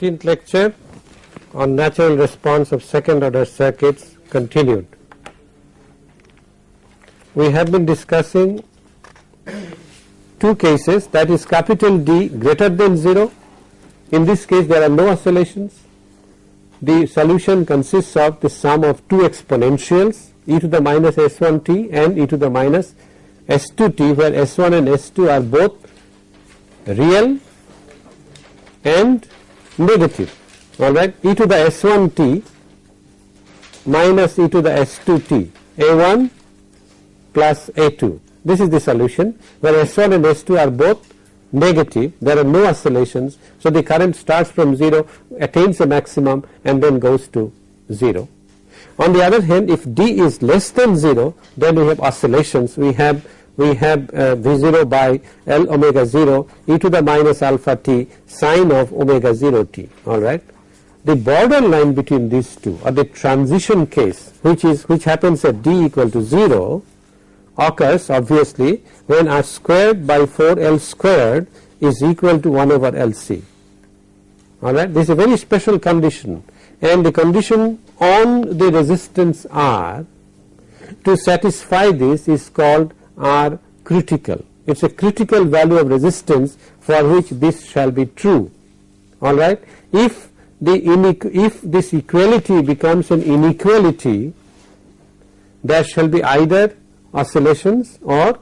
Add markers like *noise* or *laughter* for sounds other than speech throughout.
14th lecture on natural response of second order circuits continued. We have been discussing two cases that is capital D greater than 0. In this case there are no oscillations. The solution consists of the sum of two exponentials e to the minus s1t and e to the minus s2t where s1 and s2 are both real and negative. Alright? E to the s1t minus e to the s2t a1 plus a2 this is the solution. Where s1 and s2 are both negative. There are no oscillations. So the current starts from 0 attains a maximum and then goes to 0 on the other hand if d is less than 0 then we have oscillations. We have we have uh, V0 by L omega 0 e to the minus alpha t sine of omega 0 t alright. The borderline between these two or the transition case which is which happens at d equal to 0 occurs obviously when r squared by 4 L squared is equal to 1 over LC alright. This is a very special condition and the condition on the resistance R to satisfy this is called R critical. It is a critical value of resistance for which this shall be true alright. If the if this equality becomes an inequality there shall be either oscillations or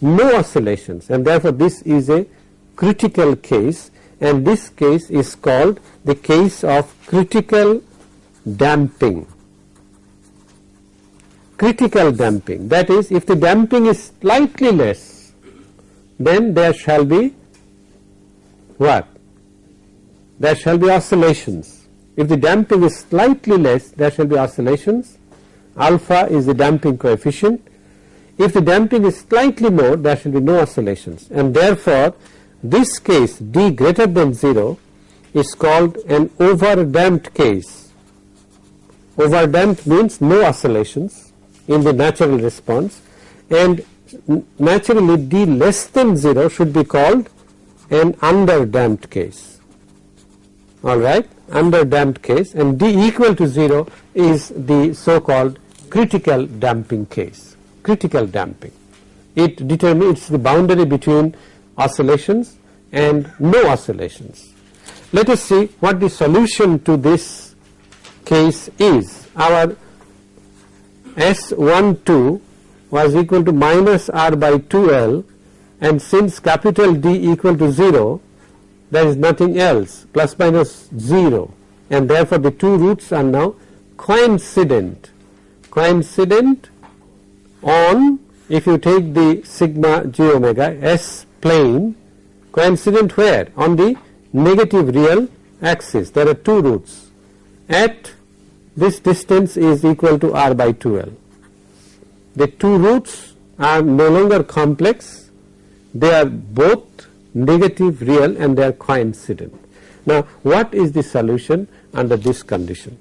no oscillations and therefore this is a critical case and this case is called the case of critical damping critical damping. That is if the damping is slightly less then there shall be what? There shall be oscillations. If the damping is slightly less there shall be oscillations. Alpha is the damping coefficient. If the damping is slightly more there shall be no oscillations. And therefore this case d greater than 0 is called an over damped case. Over damped means no oscillations in the natural response. And naturally d less than 0 should be called an under damped case. Alright under damped case. And d equal to 0 is the so called critical damping case. Critical damping. It determines the boundary between oscillations and no oscillations. Let us see what the solution to this case is. Our S12 was equal to minus R by 2L and since capital D equal to 0 there is nothing else plus minus 0 and therefore the two roots are now coincident. Coincident on if you take the sigma j omega S plane coincident where? On the negative real axis. There are two roots. At this distance is equal to r by 2l. The two roots are no longer complex, they are both negative real and they are coincident. Now what is the solution under this condition?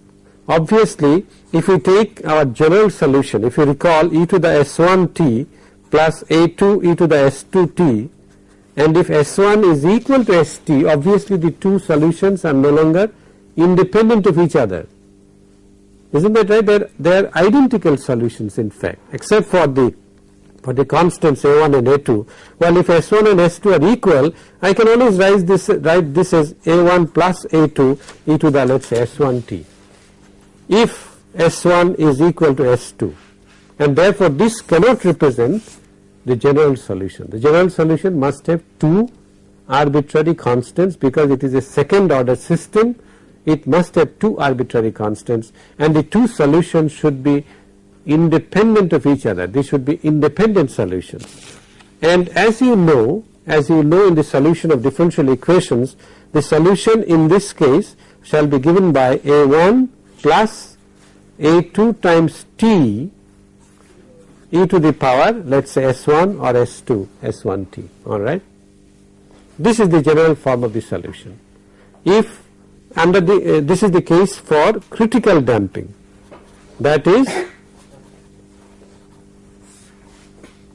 Obviously if we take our general solution, if you recall e to the s1t plus a2 e to the s2t and if s1 is equal to st obviously the two solutions are no longer independent of each other isn't that right? They're, they're identical solutions in fact except for the for the constants A1 and A2. Well if S1 and S2 are equal I can always write this write this as A1 plus A2 e to the let us say S1t. If S1 is equal to S2 and therefore this cannot represent the general solution. The general solution must have two arbitrary constants because it is a second order system it must have two arbitrary constants and the two solutions should be independent of each other they should be independent solutions and as you know as you know in the solution of differential equations the solution in this case shall be given by a1 plus a2 times t e to the power let us say s1 or s2 s1t alright. This is the general form of the solution. If under the uh, this is the case for critical damping. That is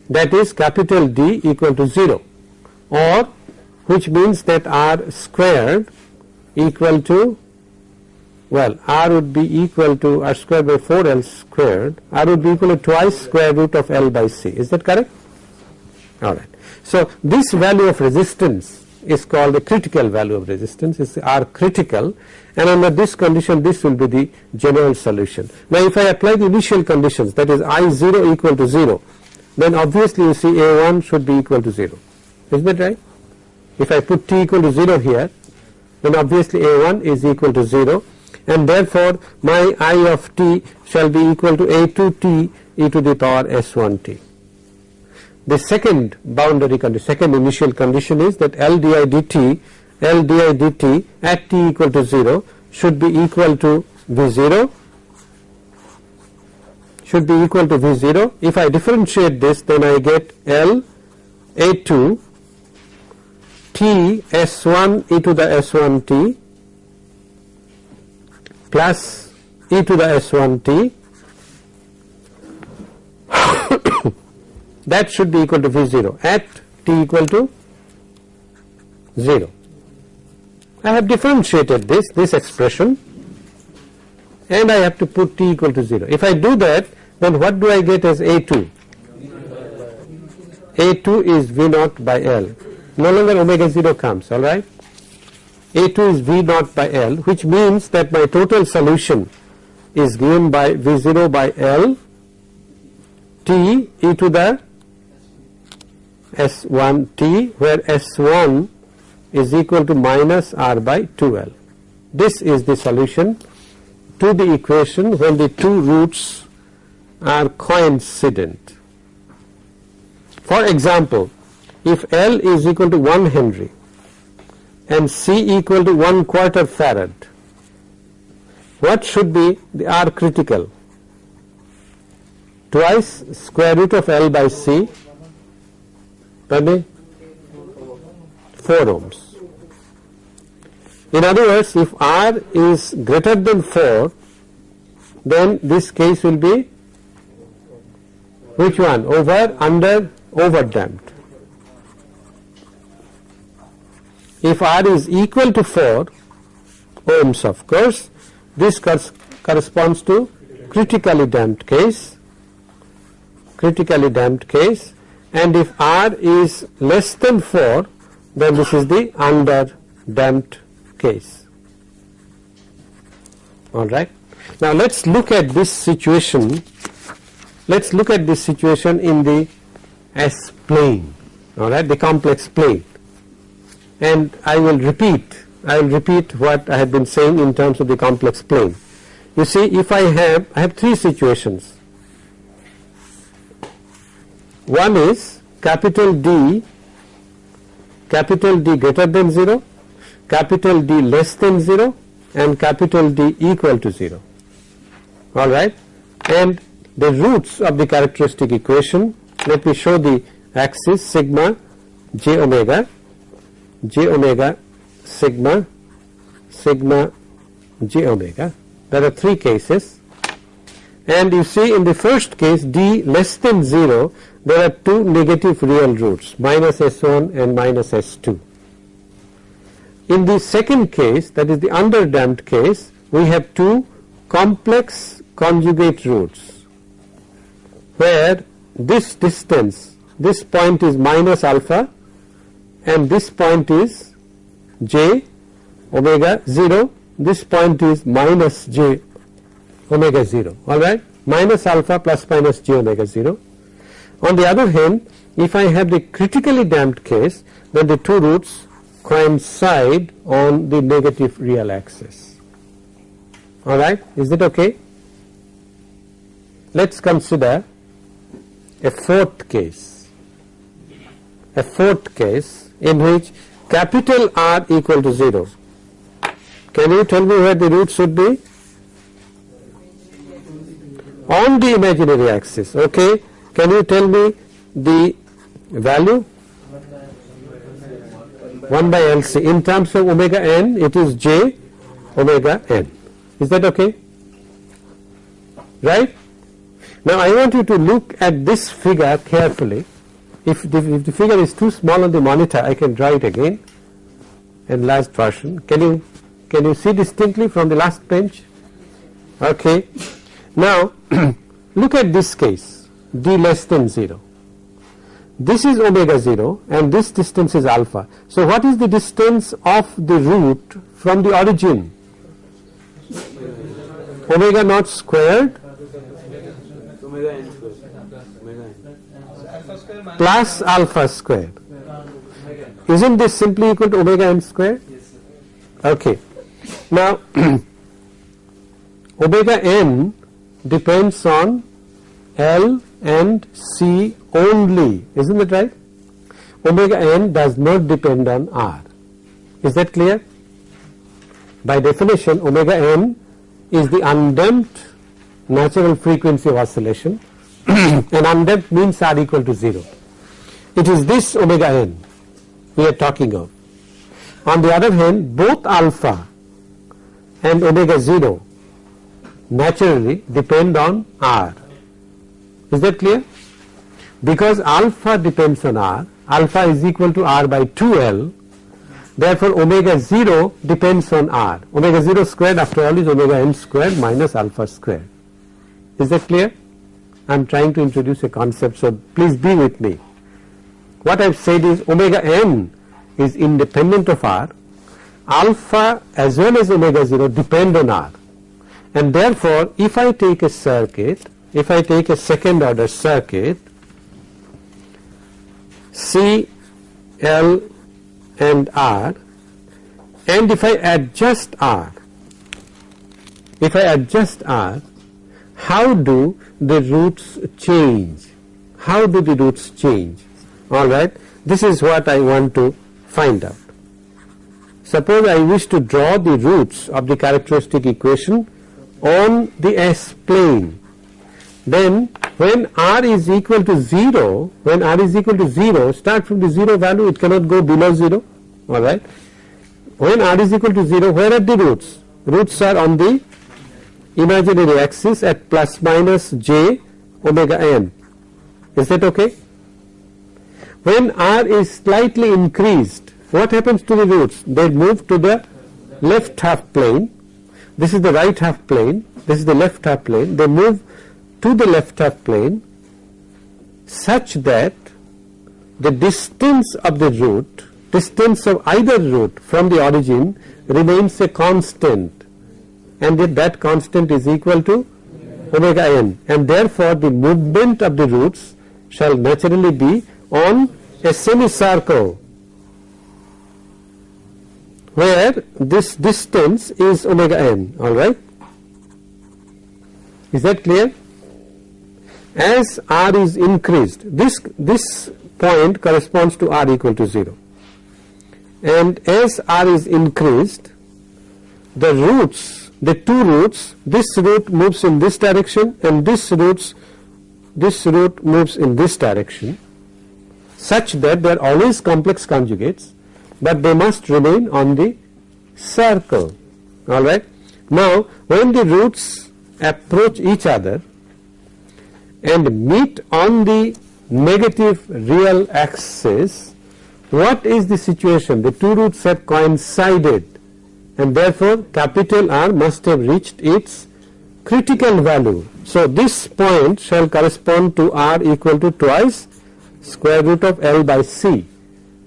that is capital D equal to 0 or which means that R squared equal to well r would be equal to r square by 4 l squared. R would be equal to twice square root of l by c. Is that correct? Alright. So this value of resistance is called the critical value of resistance is r critical and under this condition this will be the general solution. Now if I apply the initial conditions that is i 0 equal to 0 then obviously you see a1 should be equal to 0 isn't that right if I put t equal to 0 here then obviously a1 is equal to 0 and therefore my i of t shall be equal to a2t e to the power s1t. The second boundary condition, second initial condition is that L di dt, L di dt at t equal to 0 should be equal to V0 should be equal to V0. If I differentiate this then I get L A2 T S1 e to the S1t plus e to the s1t that should be equal to V0 at t equal to 0. I have differentiated this, this expression and I have to put t equal to 0. If I do that then what do I get as A2? A2 is V naught by L. No longer omega 0 comes, alright. A2 is V naught by L which means that my total solution is given by V0 by L T e to the S1 T where S1 is equal to minus R by 2L. This is the solution to the equation when the two roots are coincident. For example, if L is equal to 1 Henry and C equal to 1 quarter farad. What should be the R critical? Twice square root of L by C pardon 4 ohms. In other words, if R is greater than 4, then this case will be which one? Over, under, over damped. if R is equal to 4 ohms of course this corresponds to critically damped case critically damped case and if R is less than 4 then this is the under damped case alright. Now let us look at this situation let us look at this situation in the S plane alright the complex plane and I will repeat I will repeat what I have been saying in terms of the complex plane. You see if I have I have three situations. One is capital D capital D greater than 0, capital D less than 0 and capital D equal to 0 alright and the roots of the characteristic equation let me show the axis sigma j omega j omega sigma sigma j omega. There are three cases. And you see in the first case d less than 0 there are two negative real roots minus s1 and minus s2 in the second case that is the underdamped case we have two complex conjugate roots where this distance this point is minus alpha and this point is j omega 0 this point is minus j omega 0 alright minus alpha plus minus j omega 0. On the other hand if I have the critically damped case then the two roots coincide on the negative real axis alright is it okay. Let us consider a fourth case a fourth case in which capital R equal to 0. Can you tell me where the root should be? On the imaginary axis, okay. Can you tell me the value? 1 by LC. In terms of omega n, it is j omega n. Is that okay? Right? Now I want you to look at this figure carefully if the, if the figure is too small on the monitor I can draw it again enlarged version can you Can you see distinctly from the last bench? Okay. Now *clears throat* look at this case d less than 0. This is omega 0 and this distance is alpha. So what is the distance of the root from the origin? Omega naught squared plus alpha squared. Isn't this simply equal to omega n squared? Okay. Now *clears throat* omega n depends on L and C only, isn't it right? Omega n does not depend on R. Is that clear? By definition, omega n is the undamped natural frequency of oscillation *clears throat* and undamped means R equal to 0. It is this omega n we are talking of. On the other hand, both alpha and omega 0 naturally depend on R. Is that clear? Because alpha depends on R, alpha is equal to R by 2L, therefore omega 0 depends on R. Omega 0 squared after all is omega n squared minus alpha squared. Is that clear? I am trying to introduce a concept, so please be with me. What I have said is omega n is independent of R, alpha as well as omega 0 depend on R and therefore if I take a circuit if I take a second order circuit C L and R and if I adjust R if I adjust R how do the roots change? How do the roots change? Alright this is what I want to find out. Suppose I wish to draw the roots of the characteristic equation on the S plane then when r is equal to 0 when r is equal to 0 start from the 0 value it cannot go below 0 alright? When r is equal to 0 where are the roots? Roots are on the imaginary axis at plus minus j omega n. Is that okay? When r is slightly increased what happens to the roots? They move to the left half plane. This is the right half plane. This is the left half plane. They move to the left half plane such that the distance of the root distance of either root from the origin remains a constant and that, that constant is equal to omega n and therefore the movement of the roots shall naturally be on a semicircle where this distance is omega n alright. Is that clear? As r is increased this this point corresponds to r equal to 0 and as r is increased the roots the two roots this root moves in this direction and this roots this root moves in this direction such that they are always complex conjugates but they must remain on the circle alright. Now when the roots approach each other and meet on the negative real axis what is the situation the two roots have coincided and therefore capital R must have reached its critical value. So this point shall correspond to R equal to twice square root of L by C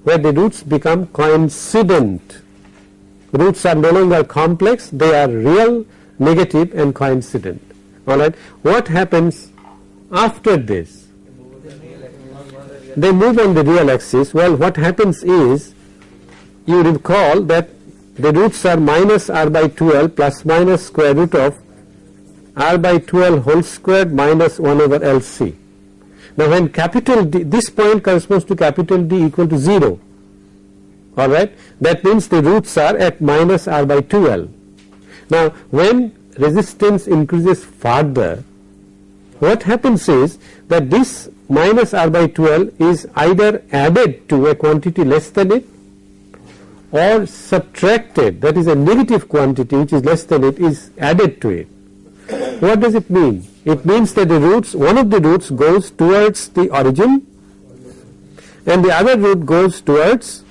where the roots become coincident. Roots are no longer complex, they are real, negative and coincident. Alright. What happens after this? They move on the real axis. Well, what happens is, you recall that the roots are minus r by 2l plus minus square root of r by 2l whole squared minus 1 over lc. Now when capital D, this point corresponds to capital D equal to 0, alright, that means the roots are at minus R by 2L. Now when resistance increases further, what happens is that this minus R by 2L is either added to a quantity less than it or subtracted that is a negative quantity which is less than it is added to it. What does it mean? It means that the roots, one of the roots goes towards the origin and the other root goes towards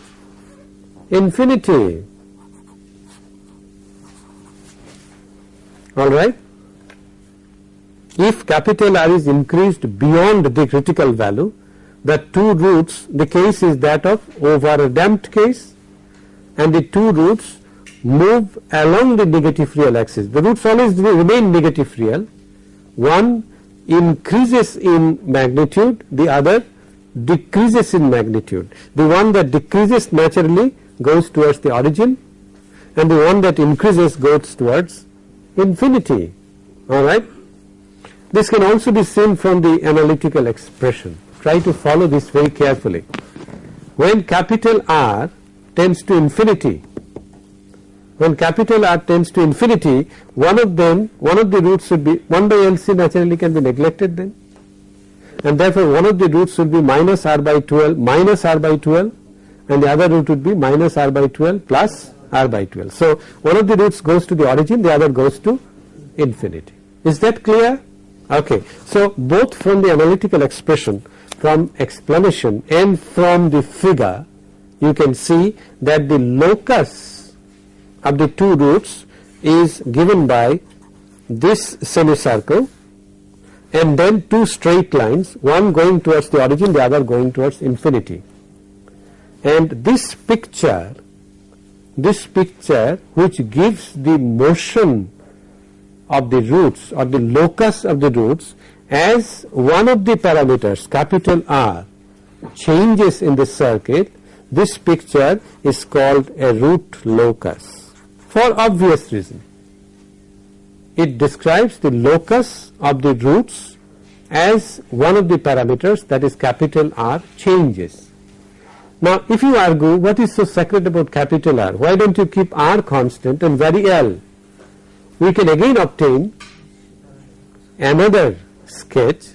infinity. alright. If capital R is increased beyond the critical value the two roots the case is that of over damped case and the two roots move along the negative real axis. The roots always remain negative real one increases in magnitude the other decreases in magnitude. The one that decreases naturally goes towards the origin and the one that increases goes towards infinity alright. This can also be seen from the analytical expression try to follow this very carefully. When capital R tends to infinity when capital R tends to infinity one of them one of the roots should be 1 by LC naturally can be neglected then and therefore one of the roots should be minus r by 12 minus r by 12 and the other root would be minus r by 12 plus r by 12. So, one of the roots goes to the origin the other goes to infinity. Is that clear? Okay. So, both from the analytical expression from explanation and from the figure you can see that the locus of the two roots is given by this semicircle and then two straight lines one going towards the origin the other going towards infinity and this picture this picture which gives the motion of the roots or the locus of the roots as one of the parameters capital R changes in the circuit this picture is called a root locus for obvious reason it describes the locus of the roots as one of the parameters that is capital R changes. Now if you argue what is so sacred about capital R, why don't you keep R constant and vary L? We can again obtain another sketch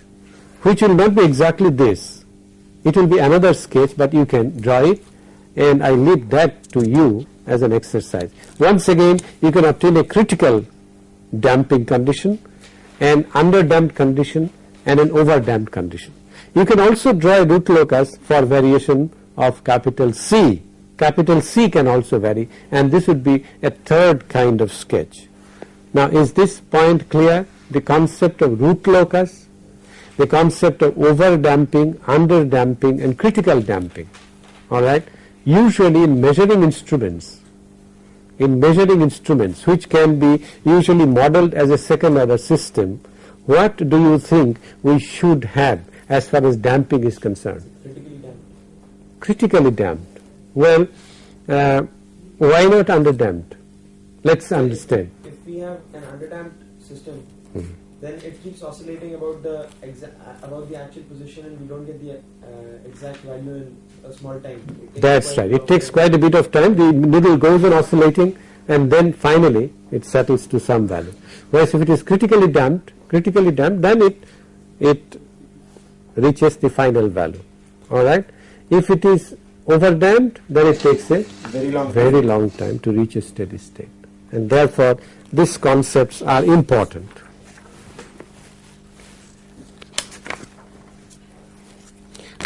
which will not be exactly this, it will be another sketch but you can draw it and I leave that to you as an exercise. Once again you can obtain a critical damping condition, an under damped condition and an over damped condition. You can also draw a root locus for variation of capital C. Capital C can also vary and this would be a third kind of sketch. Now is this point clear? The concept of root locus, the concept of over damping, under damping and critical damping alright. Usually in measuring instruments in measuring instruments which can be usually modeled as a second order system, what do you think we should have as far as damping is concerned? Critically damped. Critically damped. Well, uh, why not under damped? Let's understand. If we have an underdamped system, Hmm. then it keeps oscillating about the exa- about the actual position, and we don't get the uh, exact value in a small time. That's right. It takes quite a bit of time. The needle goes on oscillating and then finally it settles to some value. Whereas if it is critically damped, critically damped, then it it reaches the final value. All right. If it is over damped, then it takes a very long. very long time to reach a steady state, and therefore these concepts are important.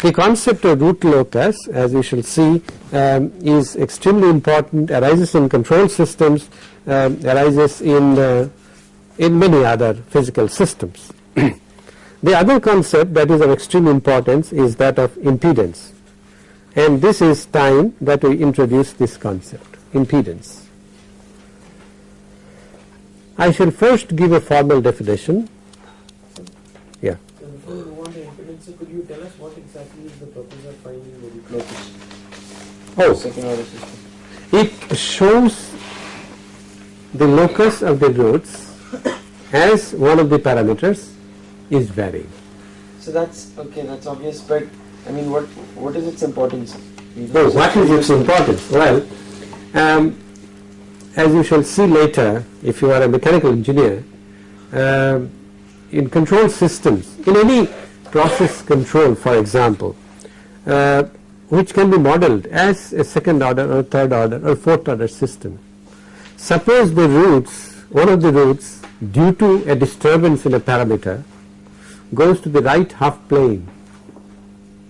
The concept of root locus as we shall see um, is extremely important arises in control systems um, arises in uh, in many other physical systems. *clears throat* the other concept that is of extreme importance is that of impedance and this is time that we introduce this concept impedance. I shall first give a formal definition. Yeah. So before we move on to impedance, so could you tell us what exactly is the purpose of finding the locus? Oh, Second order system. it shows the locus of the roots as one of the parameters is varying. So that's okay. That's obvious, but I mean, what what is its importance? Just- what is its importance? Well, um, as you shall see later, if you are a mechanical engineer, um in control systems, in any process control, for example, uh, which can be modeled as a second order or third order or fourth order system. Suppose the roots, one of the roots, due to a disturbance in a parameter, goes to the right half plane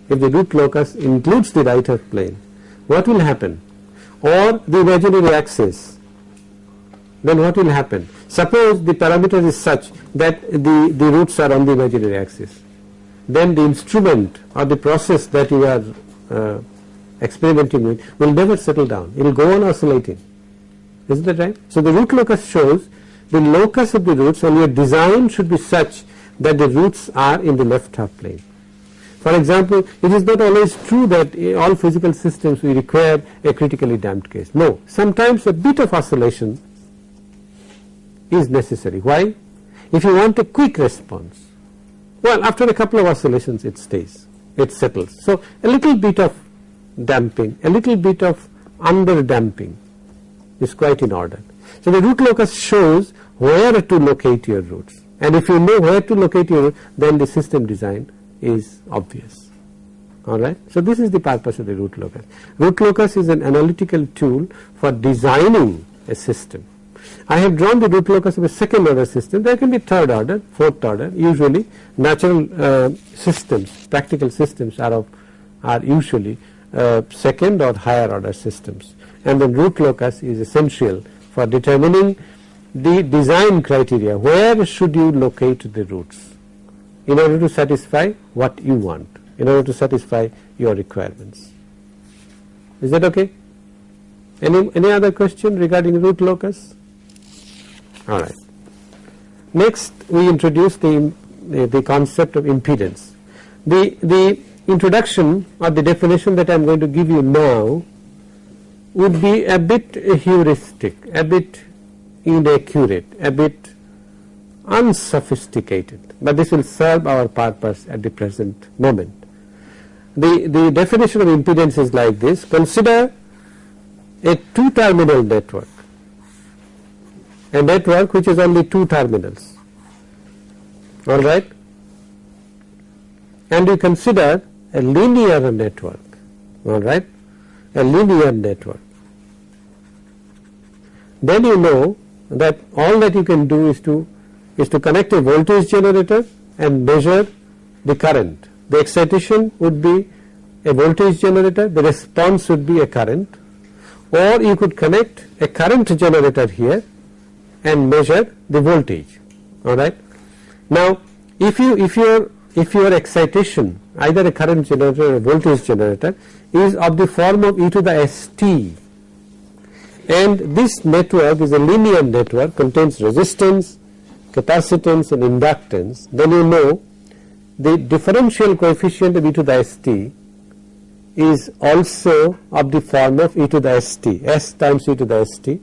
if the root locus includes the right half plane, what will happen? Or the imaginary axis then what will happen? Suppose the parameter is such that the, the roots are on the imaginary axis. Then the instrument or the process that you are uh, experimenting with will never settle down. It will go on oscillating. Isn't that right? So the root locus shows the locus of the roots and your design should be such that the roots are in the left half plane. For example, it is not always true that all physical systems we require a critically damped case. No, sometimes a bit of oscillation is necessary. Why? If you want a quick response, well after a couple of oscillations it stays, it settles. So a little bit of damping, a little bit of under damping is quite in order. So the root locus shows where to locate your roots and if you know where to locate your root then the system design is obvious alright. So this is the purpose of the root locus. Root locus is an analytical tool for designing a system. I have drawn the root locus of a second order system there can be third order, fourth order usually natural uh, systems practical systems are of are usually uh, second or higher order systems and the root locus is essential for determining the design criteria where should you locate the roots in order to satisfy what you want, in order to satisfy your requirements. Is that okay? Any, any other question regarding root locus? Alright. Next we introduce the, the, the concept of impedance. The, the introduction or the definition that I am going to give you now would be a bit heuristic, a bit inaccurate, a bit unsophisticated, but this will serve our purpose at the present moment. The, the definition of impedance is like this, consider a two terminal network, a network which is only two terminals, alright, and you consider a linear network, alright, a linear network. Then you know that all that you can do is to is to connect a voltage generator and measure the current. The excitation would be a voltage generator, the response would be a current. Or you could connect a current generator here and measure the voltage alright. Now if you if your if your excitation either a current generator or a voltage generator is of the form of e to the st and this network is a linear network contains resistance, capacitance and inductance then you know the differential coefficient of e to the st is also of the form of e to the st, s times e to the st.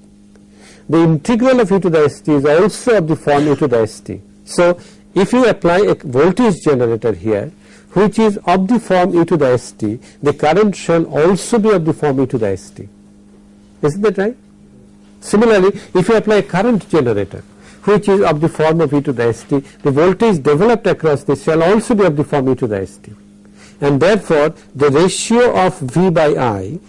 The integral of e to the st is also of the form e to the st. So, if you apply a voltage generator here which is of the form e to the st, the current shall also be of the form e to the st. Isn't that right? Similarly, if you apply a current generator which is of the form of e to the st, the voltage developed across this shall also be of the form e to the st. And therefore, the ratio of V by I,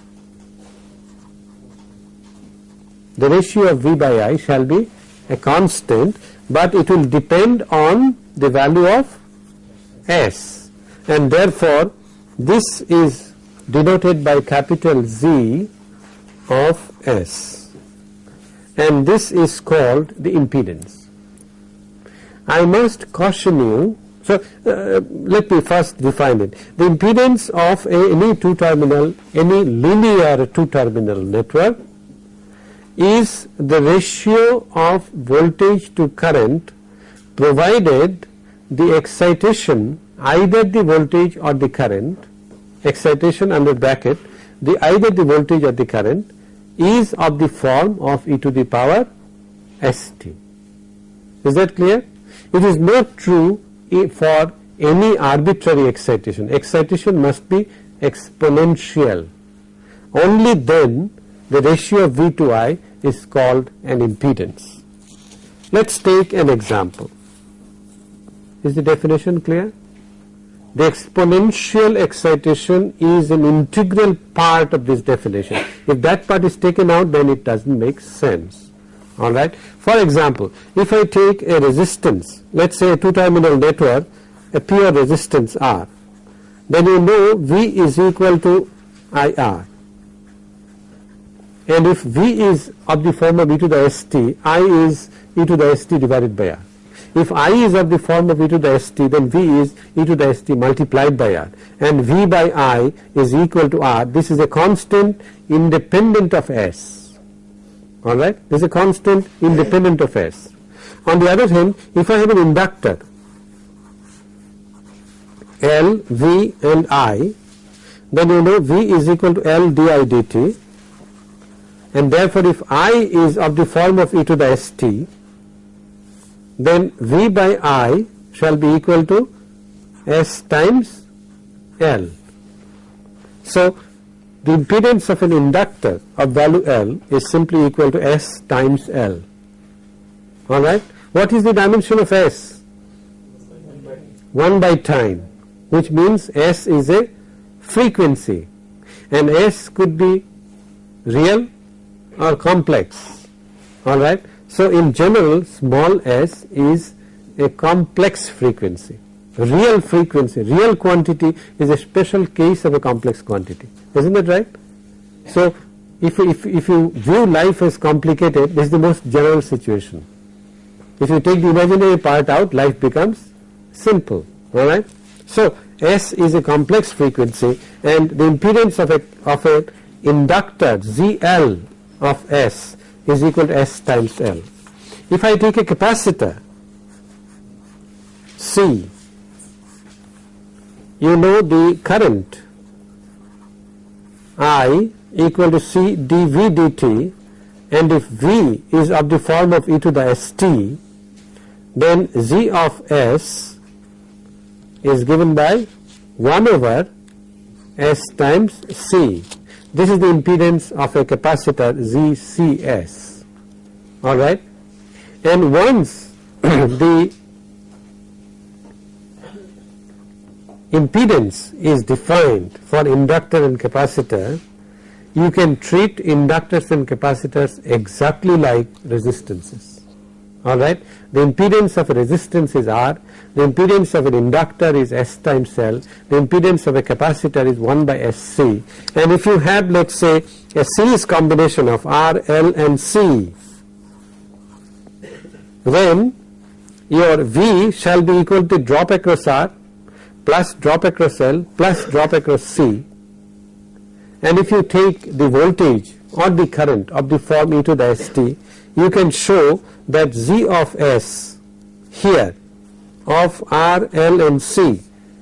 the ratio of V by I shall be a constant, but it will depend on the value of S and therefore, this is denoted by capital Z of S and this is called the impedance. I must caution you, so uh, let me first define it. The impedance of a, any two terminal, any linear two terminal network is the ratio of voltage to current provided the excitation either the voltage or the current excitation under bracket the either the voltage or the current is of the form of e to the power st. Is that clear? It is not true for any arbitrary excitation. Excitation must be exponential. Only then the ratio of V to I is called an impedance. Let us take an example. Is the definition clear? The exponential excitation is an integral part of this definition. If that part is taken out then it does not make sense. Alright. For example, if I take a resistance, let us say a two terminal network, a pure resistance R, then you know V is equal to IR and if V is of the form of e to the st, I is e to the st divided by r. If I is of the form of e to the st then V is e to the st multiplied by r and V by I is equal to r. This is a constant independent of S. Alright, this is a constant independent of S. On the other hand, if I have an inductor L, V and I, then you know V is equal to L di dt and therefore if I is of the form of e to the st, then V by I shall be equal to S times L. So, the impedance of an inductor of value L is simply equal to S times L. Alright. What is the dimension of S? 1 by time which means S is a frequency and S could be real or complex. Alright. So, in general small s is a complex frequency. Real frequency, real quantity is a special case of a complex quantity. Isn't that right? So, if, if, if you view life as complicated, this is the most general situation. If you take the imaginary part out, life becomes simple. Alright? So, S is a complex frequency and the impedance of a, of a inductor ZL of S is equal to S times L. If I take a capacitor C, you know the current I equal to C dV dt and if V is of the form of e to the st, then Z of S is given by 1 over S times C. This is the impedance of a capacitor ZCS. Alright. And once *clears throat* the impedance is defined for inductor and capacitor, you can treat inductors and capacitors exactly like resistances. Alright. The impedance of a resistance is R, the impedance of an inductor is S times L, the impedance of a capacitor is 1 by SC and if you have let us say a series combination of R, L and C then your V shall be equal to drop across R plus drop across L plus drop across C. And if you take the voltage or the current of the form e to the st you can show that Z of S here of R, L and C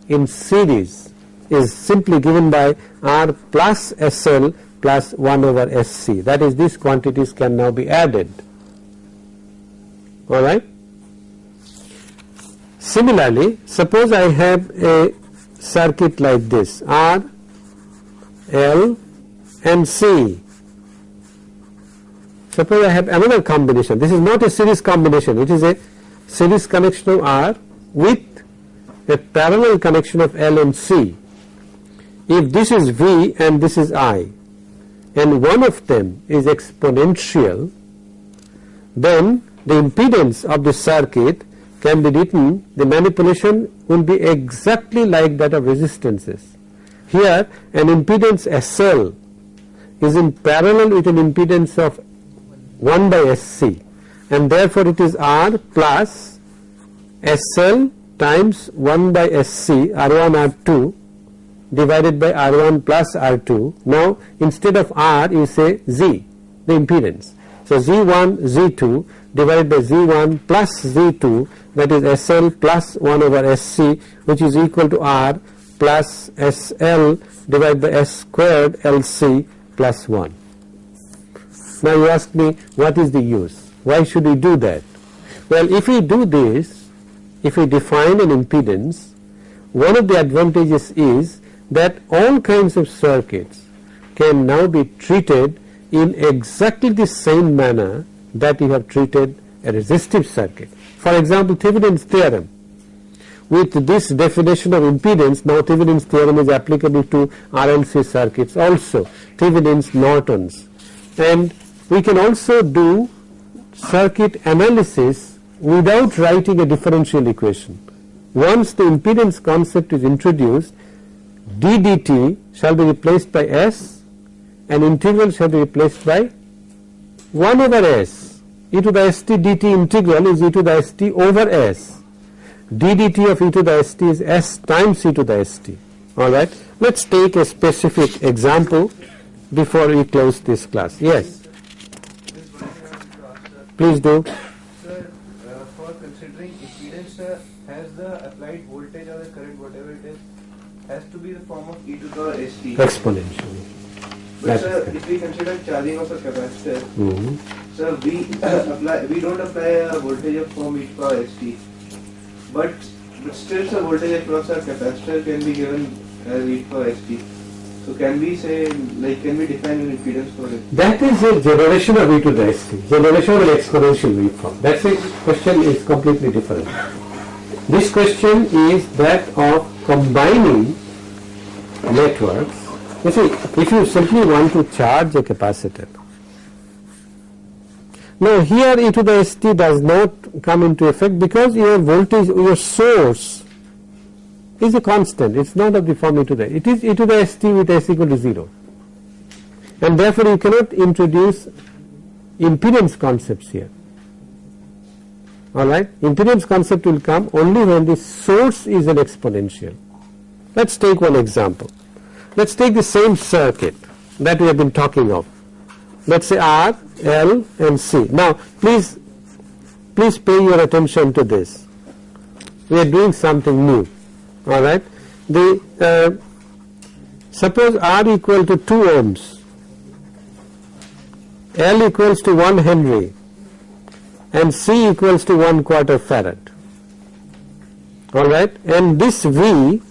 in series is simply given by R plus SL plus 1 over SC that is these quantities can now be added. Alright. Similarly suppose I have a circuit like this R, L and C. Suppose I have another combination. This is not a series combination. It is a series connection of R with a parallel connection of L and C. If this is V and this is I and one of them is exponential then the impedance of the circuit can be written the manipulation will be exactly like that of resistances. Here an impedance SL is in parallel with an impedance of 1 by SC and therefore it is R plus SL times 1 by SC R1 R2 divided by R1 plus R2. Now instead of R you say Z the impedance. So Z1 Z2 divided by Z1 plus Z2 that is SL plus 1 over SC which is equal to R plus SL divided by S squared LC plus 1. Now you ask me what is the use? Why should we do that? Well if we do this, if we define an impedance, one of the advantages is that all kinds of circuits can now be treated in exactly the same manner that you have treated a resistive circuit. For example, Thevenin's theorem. With this definition of impedance, now Thevenin's theorem is applicable to RLC circuits also, Thevenin's Norton's. And we can also do circuit analysis without writing a differential equation. Once the impedance concept is introduced, d dt shall be replaced by s and integral shall be replaced by 1 over s. E to the st dt integral is e to the st over s. D dt of e to the st is s times e to the st all right? Let's take a specific example before we close this class. Yes. Please one thing I want to ask, sir. please do Sir, uh, for considering impedance, uh, has the applied voltage or the current, whatever it is, has to be the form of e to the power st. exponentially But that sir, if we consider charging of a capacitor, Mhm. sir, we *coughs* apply, we don't apply a voltage of form e to the power st. But, but still, sir, voltage across a capacitor can be given as e to the power st. So can we say, like, can we define an impedance for it? That is a generation of e to the st, generation of an exponential wave form. That's a question is completely different. This question is that of combining networks. You see, if you simply want to charge a capacitor, now here e to the st does not come into effect because your voltage, your source is a constant. It's not of the form e to the. It is e to the st with s equal to zero and therefore you cannot introduce impedance concepts here alright? Impedance concept will come only when the source is an exponential. Let's take one example. Let's take the same circuit that we have been talking of. Let's say R L and C. Now please please pay your attention to this. We are doing something new. Alright? The uh, suppose R equal to 2 ohms. L equals to 1 Henry and C equals to 1 quarter farad. Alright, and this V,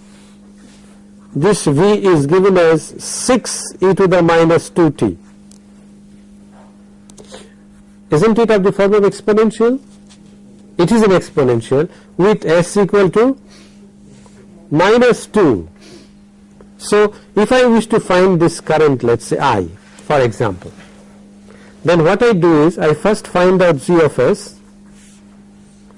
this V is given as 6 e to the minus 2t. Isn't it of the form of exponential? It is an exponential with S equal to minus 2. So, if I wish to find this current, let us say I, for example, then what I do is I first find out z of s.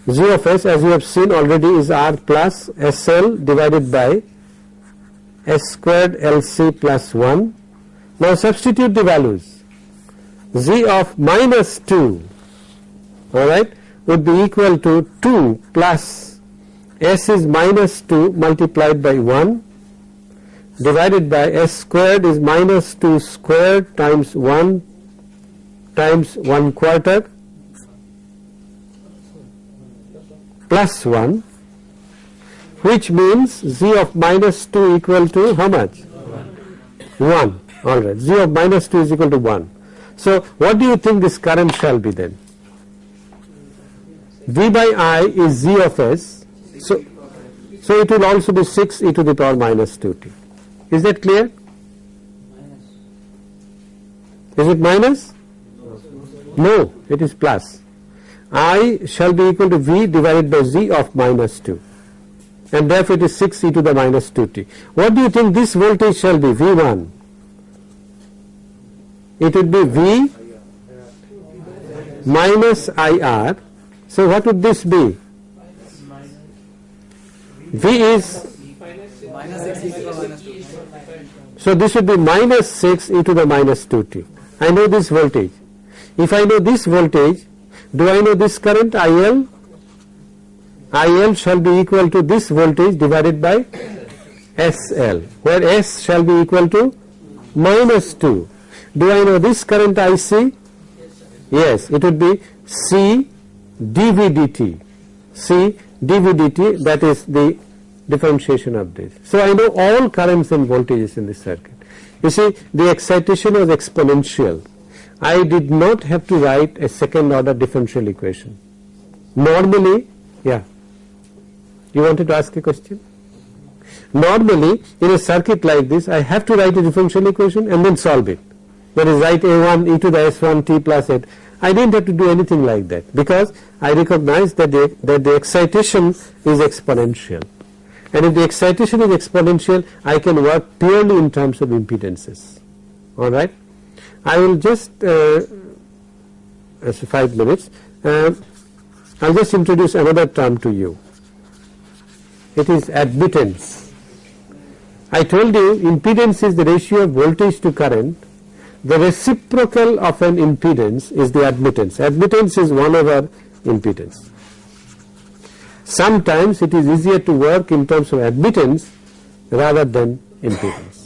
z of s as you have seen already is r plus sl divided by s squared lc plus 1. Now substitute the values. z of minus 2 alright would be equal to 2 plus s is minus 2 multiplied by 1 divided by s squared is minus 2 squared times 1 times 1 quarter plus 1 which means z of minus 2 equal to how much? 1 alright z of minus 2 is equal to 1 so what do you think this current shall be then? V by i is z of s. So so it will also be 6 e to the power minus 2t is that clear? Is it minus no, it is plus. I shall be equal to V divided by Z of minus 2 and therefore it is 6 e to the minus 2t. What do you think this voltage shall be V1? It would be V minus IR. So what would this be? V is so this would be minus 6 e to the minus 2t. I know this voltage. If I know this voltage, do I know this current IL? IL shall be equal to this voltage divided by SL, where S shall be equal to minus 2. Do I know this current IC? Yes, it would be C dV dt. C dV dt, that is the differentiation of this. So I know all currents and voltages in this circuit. You see, the excitation was exponential. I did not have to write a second order differential equation. Normally, yeah, you wanted to ask a question? Normally, in a circuit like this, I have to write a differential equation and then solve it. That is, write a1 e to the s1 t plus 8. I didn't have to do anything like that because I recognize that the, that the excitation is exponential. And if the excitation is exponential, I can work purely in terms of impedances. Alright? I will just uh, as 5 minutes uh, I will just introduce another term to you it is admittance. I told you impedance is the ratio of voltage to current the reciprocal of an impedance is the admittance admittance is 1 over impedance. Sometimes it is easier to work in terms of admittance rather than impedance.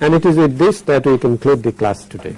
And it is with this that we conclude the class today.